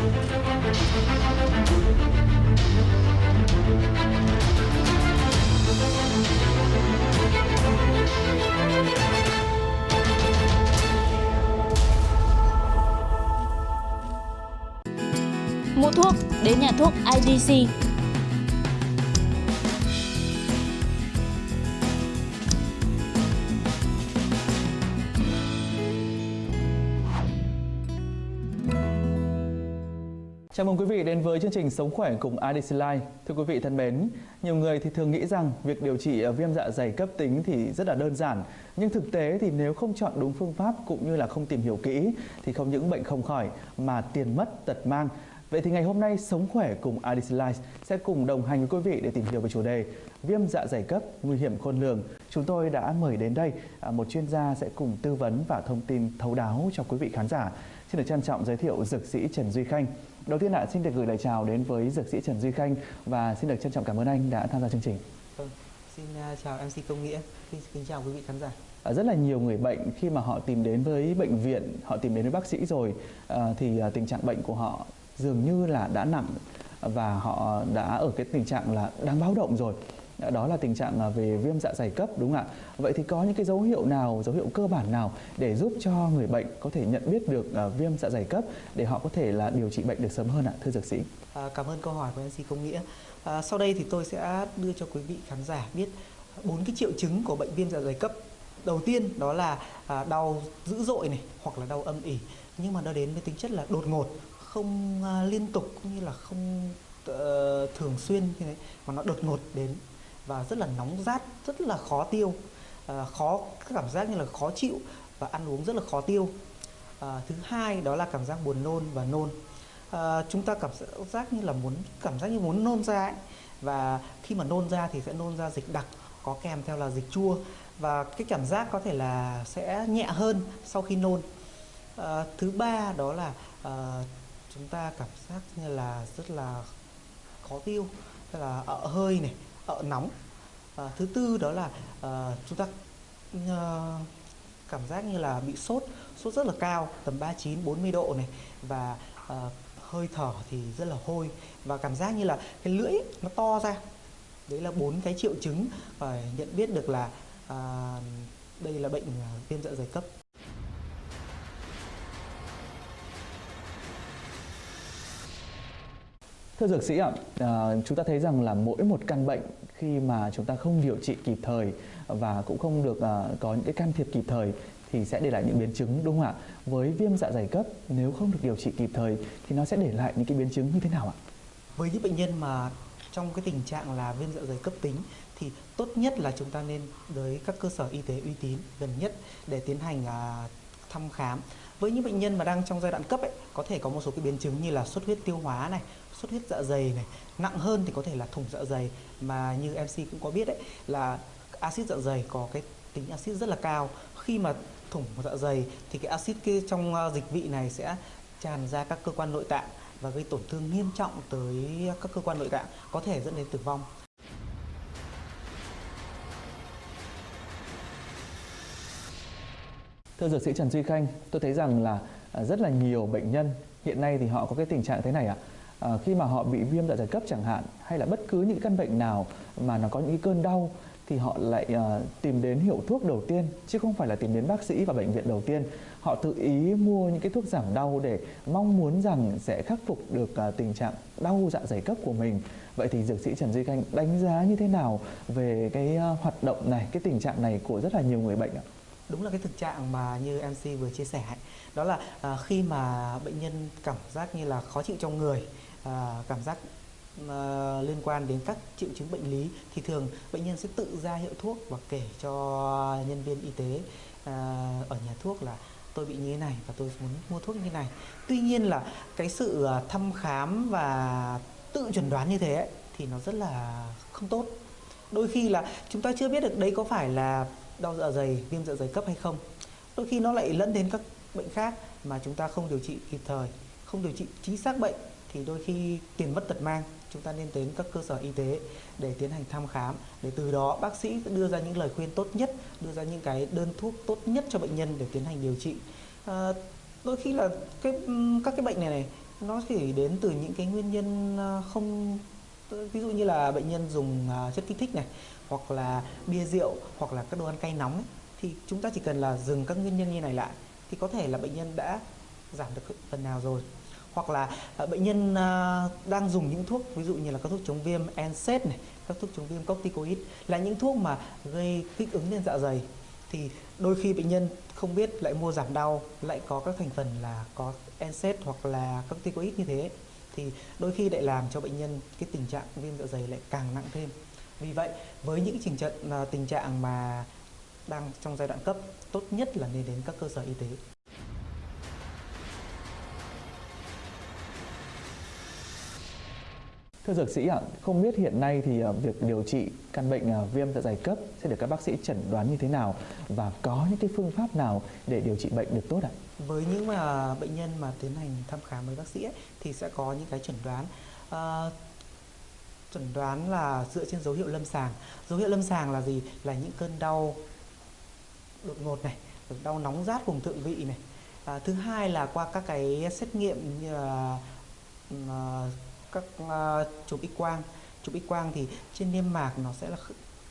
Mua thuốc đến nhà thuốc IDC. Chào mừng quý vị đến với chương trình Sống khỏe cùng IDC Life. Thưa quý vị thân mến, nhiều người thì thường nghĩ rằng việc điều trị ờ, viêm dạ dày cấp tính thì rất là đơn giản. Nhưng thực tế thì nếu không chọn đúng phương pháp cũng như là không tìm hiểu kỹ thì không những bệnh không khỏi mà tiền mất tật mang. Vậy thì ngày hôm nay Sống khỏe cùng IDC Life sẽ cùng đồng hành với quý vị để tìm hiểu về chủ đề viêm dạ dày cấp nguy hiểm khôn lường. Chúng tôi đã mời đến đây à, một chuyên gia sẽ cùng tư vấn và thông tin thấu đáo cho quý vị khán giả. Xin được trân trọng giới thiệu dược sĩ Trần Duy Khanh. Đầu tiên ạ, xin được gửi lời chào đến với dược sĩ Trần Duy Khanh và xin được trân trọng cảm ơn anh đã tham gia chương trình. Vâng, xin uh, chào MC Công Nghĩa, xin kính chào quý vị khán giả. À, rất là nhiều người bệnh khi mà họ tìm đến với bệnh viện, họ tìm đến với bác sĩ rồi à, thì à, tình trạng bệnh của họ dường như là đã nặng và họ đã ở cái tình trạng là đáng báo động rồi Dạ, đó là tình trạng à, về viêm dạ dày cấp đúng không ạ? Vậy thì có những cái dấu hiệu nào, dấu hiệu cơ bản nào để giúp cho người bệnh có thể nhận biết được à, viêm dạ dày cấp để họ có thể là điều trị bệnh được sớm hơn ạ, thưa dược sĩ? À, cảm ơn câu hỏi của MC Công Nghĩa. À, sau đây thì tôi sẽ đưa cho quý vị khán giả biết bốn cái triệu chứng của bệnh viêm dạ dày cấp. Đầu tiên đó là à, đau dữ dội này hoặc là đau âm ỉ nhưng mà nó đến với tính chất là đột ngột, không à, liên tục cũng như là không uh, thường xuyên như thế mà nó đột ngột đến và rất là nóng rát rất là khó tiêu à, khó cảm giác như là khó chịu và ăn uống rất là khó tiêu. À, thứ hai đó là cảm giác buồn nôn và nôn. À, chúng ta cảm giác như là muốn cảm giác như muốn nôn ra ấy. và khi mà nôn ra thì sẽ nôn ra dịch đặc có kèm theo là dịch chua. Và cái cảm giác có thể là sẽ nhẹ hơn sau khi nôn. À, thứ ba đó là à, chúng ta cảm giác như là rất là khó tiêu tức là ợ hơi này nóng. À, thứ tư đó là à, chúng ta à, cảm giác như là bị sốt sốt rất là cao tầm 39 40 độ này. Và à, hơi thở thì rất là hôi. Và cảm giác như là cái lưỡi nó to ra. Đấy là bốn cái triệu chứng phải nhận biết được là à, đây là bệnh viêm dạ dày cấp. Thưa dược sĩ ạ, à, chúng ta thấy rằng là mỗi một căn bệnh khi mà chúng ta không điều trị kịp thời và cũng không được à, có những cái can thiệp kịp thời thì sẽ để lại những biến chứng đúng không ạ? Với viêm dạ dày cấp nếu không được điều trị kịp thời thì nó sẽ để lại những cái biến chứng như thế nào ạ? Với những bệnh nhân mà trong cái tình trạng là viêm dạ dày cấp tính thì tốt nhất là chúng ta nên tới các cơ sở y tế uy tín gần nhất để tiến hành à, thăm khám với những bệnh nhân mà đang trong giai đoạn cấp ấy có thể có một số cái biến chứng như là xuất huyết tiêu hóa này xuất huyết dạ dày này nặng hơn thì có thể là thủng dạ dày. Mà như MC cũng có biết đấy là axit dạ dày có cái tính axit rất là cao. Khi mà thủng dạ dày thì cái axit kia trong ờ, dịch vị này sẽ tràn ra các cơ quan nội tạng và gây tổn thương nghiêm trọng tới các cơ quan nội tạng có thể dẫn đến tử vong. Thưa dược sĩ Trần Duy Khanh, tôi thấy rằng là rất là nhiều bệnh nhân hiện nay thì họ có cái tình trạng thế này ạ. À, Ờ, khi mà họ bị viêm dạ dày cấp chẳng hạn hay là bất cứ những căn bệnh nào mà nó có những cơn đau thì họ lại uh, tìm đến hiệu thuốc đầu tiên chứ không phải là tìm đến bác sĩ và bệnh viện đầu tiên. Họ tự ý mua những cái thuốc giảm đau để mong muốn rằng sẽ khắc phục được uh, tình trạng đau dạ dày cấp của mình. Vậy thì dược sĩ Trần Duy Khanh đánh giá như thế nào về cái uh, hoạt động này, cái tình trạng này của rất là nhiều người bệnh ạ? đúng là cái thực trạng mà như MC vừa chia sẻ đó là uh, khi mà bệnh nhân cảm giác như là khó chịu trong người à, cảm giác à, liên quan đến các triệu chứng bệnh lý thì thường bệnh nhân sẽ tự ra hiệu thuốc và kể cho nhân viên y tế à, ở nhà thuốc là tôi bị như thế này và tôi muốn mua thuốc như thế này. Tuy nhiên là cái sự à, thăm khám và tự chuẩn đoán như thế ấy, thì nó rất là không tốt. Đôi khi là chúng ta chưa biết được đấy có phải là đau dạ dày viêm dạ dày cấp hay không. Đôi khi nó lại lẫn đến các bệnh khác mà chúng ta không điều trị kịp thời không điều trị chính xác bệnh thì đôi khi tiền mất tật mang chúng ta nên đến các cơ sở y tế để tiến hành thăm khám để từ đó bác sĩ đưa ra những lời khuyên tốt nhất đưa ra những cái đơn thuốc tốt nhất cho bệnh nhân để tiến hành điều trị. À, đôi khi là cái các cái bệnh này này nó chỉ đến từ những cái nguyên nhân à, không ví dụ như là bệnh nhân dùng à, chất kích thích này hoặc là bia rượu hoặc là các đồ ăn cay nóng ấy, thì chúng ta chỉ cần là dừng các nguyên nhân như này lại thì có thể là bệnh nhân đã giảm được phần nào rồi hoặc là ờ, bệnh nhân ờ, đang dùng những thuốc ví dụ như là các thuốc chống viêm NSAID này, các thuốc chống viêm corticoid là những thuốc mà gây kích ứng lên dạ dày thì đôi khi bệnh nhân không biết lại mua giảm đau, lại có các thành phần là có NSAID hoặc là corticoid như thế thì đôi khi lại làm cho bệnh nhân cái tình trạng viêm dạ dày lại càng nặng thêm. Vì vậy, với những trình trận ờ, tình trạng mà đang trong giai đoạn cấp, tốt nhất là nên đến các cơ sở y tế. Thưa dược sĩ ạ, không biết hiện nay thì ờ, việc điều trị căn bệnh ờ, viêm dạ dày cấp sẽ được các bác sĩ chẩn đoán như thế nào và có những cái phương pháp nào để điều trị bệnh được tốt ạ? với những mà bệnh nhân mà tiến hành thăm khám với bác sĩ ấy, thì sẽ có những cái chẩn đoán. Ờ, chẩn đoán là dựa trên dấu hiệu lâm sàng. Dấu hiệu lâm sàng là gì? Là những cơn đau đột ngột này đau nóng rát vùng thượng vị này. À, thứ hai là qua các cái xét nghiệm như là ờ, các uh, chụp x quang. Chụp x quang thì trên niêm mạc nó sẽ là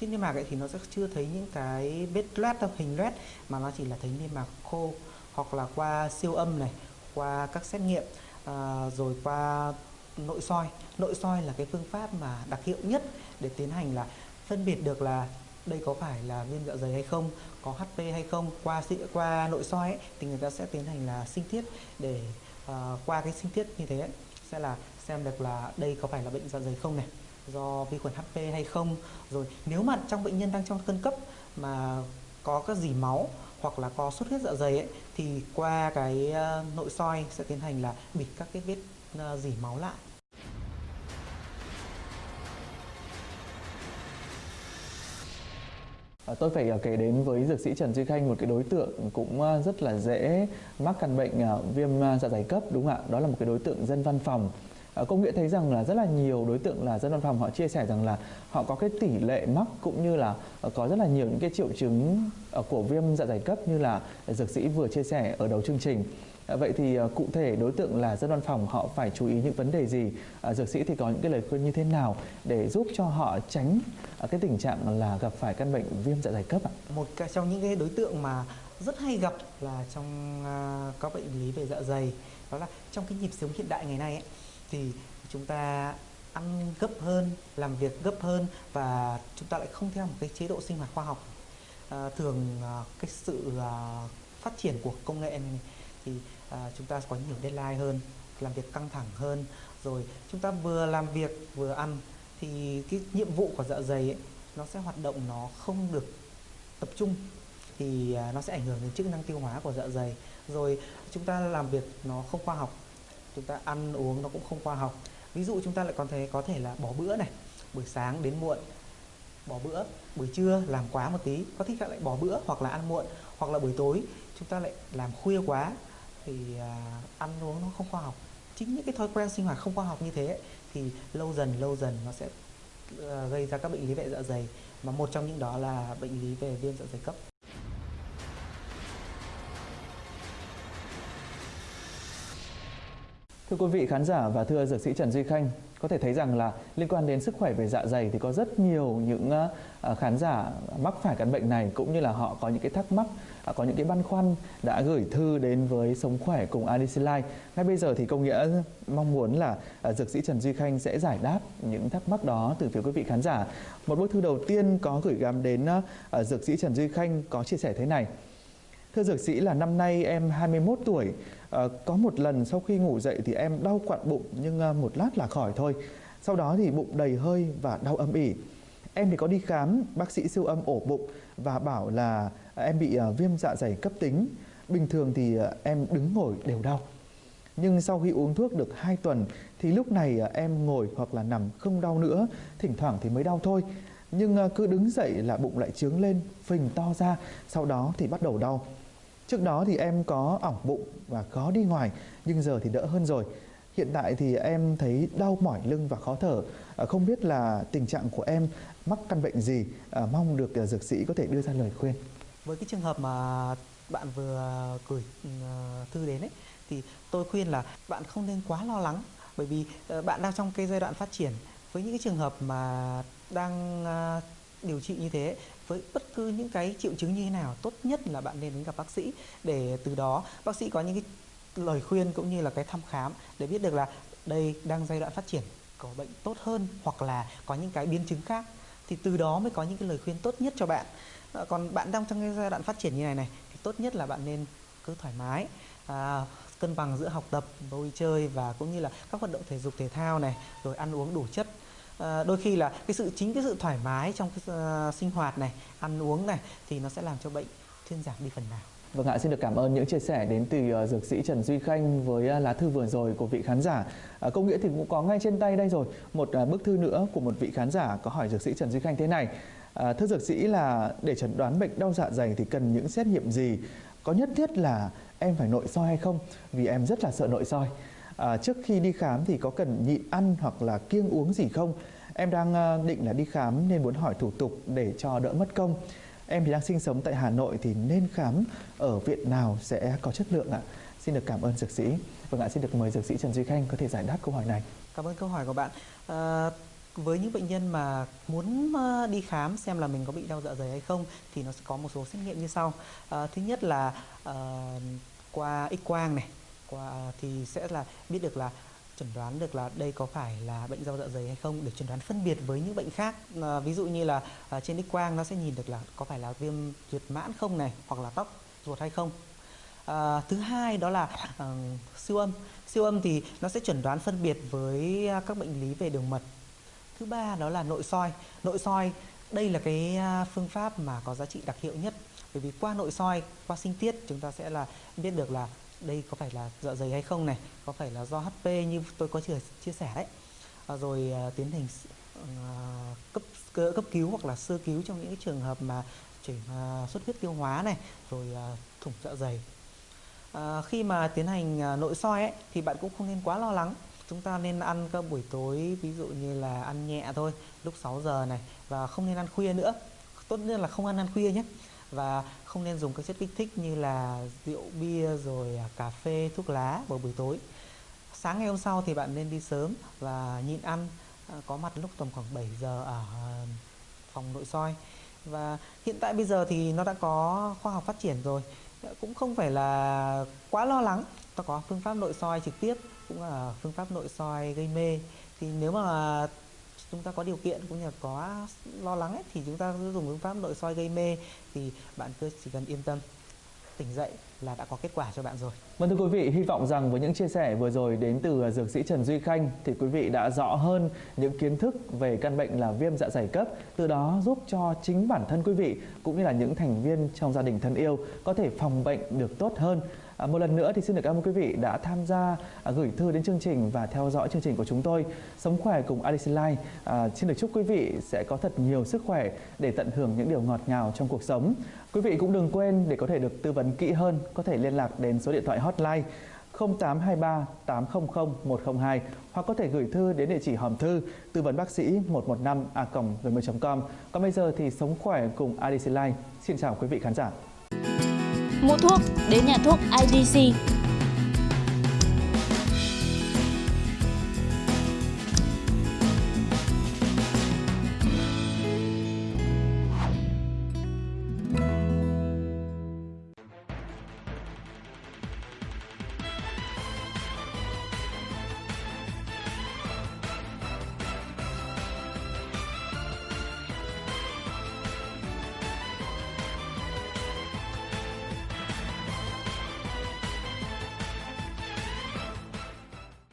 trên niêm mạc ấy thì nó sẽ chưa thấy những cái vết loét đâu hình loét mà nó chỉ là thấy niêm mạc khô hoặc là qua siêu âm này qua các xét nghiệm uh, rồi qua nội soi. Nội soi là cái phương pháp mà đặc hiệu nhất để tiến hành là phân biệt được là đây có phải là viêm dạ dày hay không có HP hay không qua qua nội soi ấy, thì người ta sẽ tiến hành là sinh thiết để uh, qua cái sinh thiết như thế ấy, sẽ là xem được là đây có phải là bệnh dạ dày không này, do vi khuẩn HP hay không rồi nếu mà trong bệnh nhân đang trong cơn cấp mà có các dỉ máu hoặc là có xuất huyết dạ dày ấy, thì qua cái ờ, nội soi sẽ tiến hành là bịt các cái vết ờ, dỉ máu lại à, Tôi phải ờ, kể đến với dược sĩ Trần Duy Khanh, một cái đối tượng cũng rất là dễ mắc căn bệnh viêm dạ dày cấp, đúng không ạ? Đó là một cái đối tượng dân văn phòng. Ờ, Công nghệ thấy rằng là rất là nhiều đối tượng là dân văn phòng họ chia sẻ rằng là họ có cái tỷ lệ mắc cũng như là ờ, có rất là nhiều những cái triệu chứng ờ, của viêm dạ dày cấp như là dược sĩ vừa chia sẻ ở đầu chương trình. Vậy thì cụ thể đối tượng là dân văn phòng họ phải chú ý những vấn đề gì? Dược sĩ thì có những cái lời khuyên như thế nào để giúp cho họ tránh cái tình trạng là gặp phải căn bệnh viêm dạ dày cấp ạ? một trong những cái đối tượng mà rất hay gặp là trong các bệnh lý về dạ dày đó là trong cái nhịp sống hiện đại ngày nay ấy, thì chúng ta ăn gấp hơn làm việc gấp hơn và chúng ta lại không theo một cái chế độ sinh hoạt khoa học. À, thường à, cái sự à, phát triển của công nghệ này thì à, chúng ta có nhiều deadline hơn làm việc căng thẳng hơn. Rồi chúng ta vừa làm việc vừa ăn thì cái nhiệm vụ của dạ dày ấy, nó sẽ hoạt động nó không được tập trung thì à, nó sẽ ảnh hưởng đến chức năng tiêu hóa của dạ dày. Rồi chúng ta làm việc nó không khoa học chúng ta ăn uống nó cũng không khoa học. Ví dụ chúng ta lại còn thể có thể là bỏ bữa này buổi sáng đến muộn bỏ bữa buổi trưa làm quá một tí có thích lại bỏ bữa hoặc là ăn muộn hoặc là buổi tối chúng ta lại làm khuya quá thì à, ăn uống nó không khoa học. Chính những cái thói quen sinh hoạt không khoa học như thế ấy, thì lâu dần lâu dần nó sẽ ờ, gây ra các bệnh lý về dạ dày mà một trong những đó là bệnh lý về viêm dạ dày cấp. Thưa quý vị khán giả và thưa dược sĩ Trần Duy Khanh, có thể thấy rằng là liên quan đến sức khỏe về dạ dày thì có rất nhiều những ờ, à, khán giả mắc phải căn bệnh này cũng như là họ có những cái thắc mắc, à, có những cái băn khoăn đã gửi thư đến với Sống khỏe cùng ADC Life. Ngay bây giờ thì công nghĩa mong muốn là à, dược sĩ Trần Duy Khanh sẽ giải đáp những thắc mắc đó từ phía quý vị khán giả. Một bức thư đầu tiên có gửi gắm đến ờ, dược sĩ Trần Duy Khanh có chia sẻ thế này. Thưa dược sĩ là năm nay em 21 tuổi, ờ, có một lần sau khi ngủ dậy thì em đau quặn bụng nhưng ờ, một lát là khỏi thôi. Sau đó thì bụng đầy hơi và đau âm ỉ. Em thì có đi khám, bác sĩ siêu âm ổ bụng và bảo là em bị ờ, viêm dạ dày cấp tính. Bình thường thì em đứng ngồi đều đau. Nhưng sau khi uống thuốc được 2 tuần thì lúc này em ngồi hoặc là nằm không đau nữa, thỉnh thoảng thì mới đau thôi. Nhưng cứ đứng dậy là bụng lại trướng lên, phình to ra, sau đó thì bắt đầu đau. Trước đó thì em có ỏng bụng và khó đi ngoài nhưng giờ thì đỡ hơn rồi. Hiện tại thì em thấy đau mỏi lưng và khó thở. À, không biết là tình trạng của em mắc căn bệnh gì, à, mong được à, dược sĩ có thể đưa ra lời khuyên. với cái trường hợp mà bạn vừa gửi ừ, thư đến ấy thì tôi khuyên là bạn không nên quá lo lắng bởi vì ờ, bạn đang trong cái giai đoạn phát triển với những cái trường hợp mà đang điều trị như thế với bất cứ những cái triệu chứng như thế nào tốt nhất là bạn nên đến gặp bác sĩ để từ đó bác sĩ có những cái lời khuyên cũng như là cái thăm khám để biết được là đây đang giai đoạn phát triển có bệnh tốt hơn hoặc là có những cái biến chứng khác. Thì từ đó mới có những cái lời khuyên tốt nhất cho bạn. À, còn bạn đang trong cái giai đoạn phát triển như này này thì tốt nhất là bạn nên cứ thoải mái à, cân bằng giữa học tập vui chơi và cũng như là các hoạt động thể dục thể thao này rồi ăn uống đủ chất à, đôi khi là cái sự chính cái sự thoải mái trong cái uh, sinh hoạt này ăn uống này thì nó sẽ làm cho bệnh thuyên giảm đi phần nào Vâng ạ, xin được cảm ơn những chia sẻ đến từ uh, dược sĩ Trần Duy Khanh với uh, lá thư vừa rồi của vị khán giả. À, uh, công nghĩa thì cũng có ngay trên tay đây rồi, một uh, bức thư nữa của một vị khán giả có hỏi dược sĩ Trần Duy Khanh thế này. Uh, thưa dược sĩ là để chẩn đoán bệnh đau dạ dày thì cần những xét nghiệm gì? Có nhất thiết là em phải nội soi hay không? Vì em rất là sợ nội soi. À, trước khi đi khám thì có cần nhịn ăn hoặc là kiêng uống gì không? Em đang ờ, định là đi khám nên muốn hỏi thủ tục để cho đỡ mất công. Em thì đang sinh sống tại Hà Nội thì nên khám ở viện nào sẽ có chất lượng ạ? Xin được cảm ơn dược sĩ. Vâng ạ, xin được mời dược sĩ Trần Duy Khanh có thể giải đáp câu hỏi này. Cảm ơn câu hỏi của bạn. À, với những bệnh nhân mà muốn ờ, đi khám xem là mình có bị đau dạ dày hay không thì nó sẽ có một số xét nghiệm như sau. À, thứ nhất là à, qua X quang này, qua à, thì sẽ là biết được là chẩn đoán được là đây có phải là bệnh đau dạ dày hay không để chẩn đoán phân biệt với những bệnh khác. À, ví dụ như là à, trên x quang nó sẽ nhìn được là có phải là viêm ruột mãn không này hoặc là tóc ruột hay không. À, thứ hai đó là à, siêu âm. Siêu âm thì nó sẽ chẩn đoán phân biệt với à, các bệnh lý về đường mật. Thứ ba đó là nội soi. Nội soi đây là cái à, phương pháp mà có giá trị đặc hiệu nhất. Bởi vì qua nội soi qua sinh tiết chúng ta sẽ là biết được là đây có phải là dạ dày hay không này? Có phải là do HP như tôi có chia, chia sẻ đấy? À, rồi à, tiến hành à, cấp cấp cứu hoặc là sơ cứu trong những cái trường hợp mà chảy à, xuất huyết tiêu hóa này rồi à, thủng dạ dày. À, khi mà tiến hành à, nội soi ấy, thì bạn cũng không nên quá lo lắng. Chúng ta nên ăn các buổi tối ví dụ như là ăn nhẹ thôi lúc 6 giờ này và không nên ăn khuya nữa. Tốt nhất là không ăn ăn khuya nhé và không nên dùng các chất kích thích như là rượu bia rồi à, cà phê, thuốc lá vào buổi tối. Sáng ngày hôm sau thì bạn nên đi sớm và nhịn ăn à, có mặt lúc tầm khoảng 7 giờ ở à, phòng nội soi. Và hiện tại bây giờ thì nó đã có khoa học phát triển rồi. Cũng không phải là quá lo lắng ta có phương pháp nội soi trực tiếp, cũng là phương pháp nội soi gây mê. Thì nếu mà chúng ta có điều kiện cũng như là có lo lắng ấy, thì chúng ta cứ dùng phương pháp nội soi gây mê thì bạn cứ chỉ cần yên tâm tỉnh dậy là đã có kết quả cho bạn rồi. Vâng thưa quý vị, hy vọng rằng với những chia sẻ vừa rồi đến từ dược sĩ Trần Duy Khanh thì quý vị đã rõ hơn những kiến thức về căn bệnh là viêm dạ dày cấp, từ đó giúp cho chính bản thân quý vị cũng như là những thành viên trong gia đình thân yêu có thể phòng bệnh được tốt hơn. À, một lần nữa thì xin được cảm ơn quý vị đã tham gia à, gửi thư đến chương trình và theo dõi chương trình của chúng tôi. Sống khỏe cùng Alice Life. À, xin được chúc quý vị sẽ có thật nhiều sức khỏe để tận hưởng những điều ngọt ngào trong cuộc sống. Quý vị cũng đừng quên để có thể được tư vấn kỹ hơn, có thể liên lạc đến số điện thoại hotline 0823 800 102 hoặc có thể gửi thư đến địa chỉ hòm thư tư vấn bác sĩ 115 a gmail.com. Còn bây giờ thì sống khỏe cùng ADC Life. Xin chào quý vị khán giả. Mua thuốc đến nhà thuốc IDC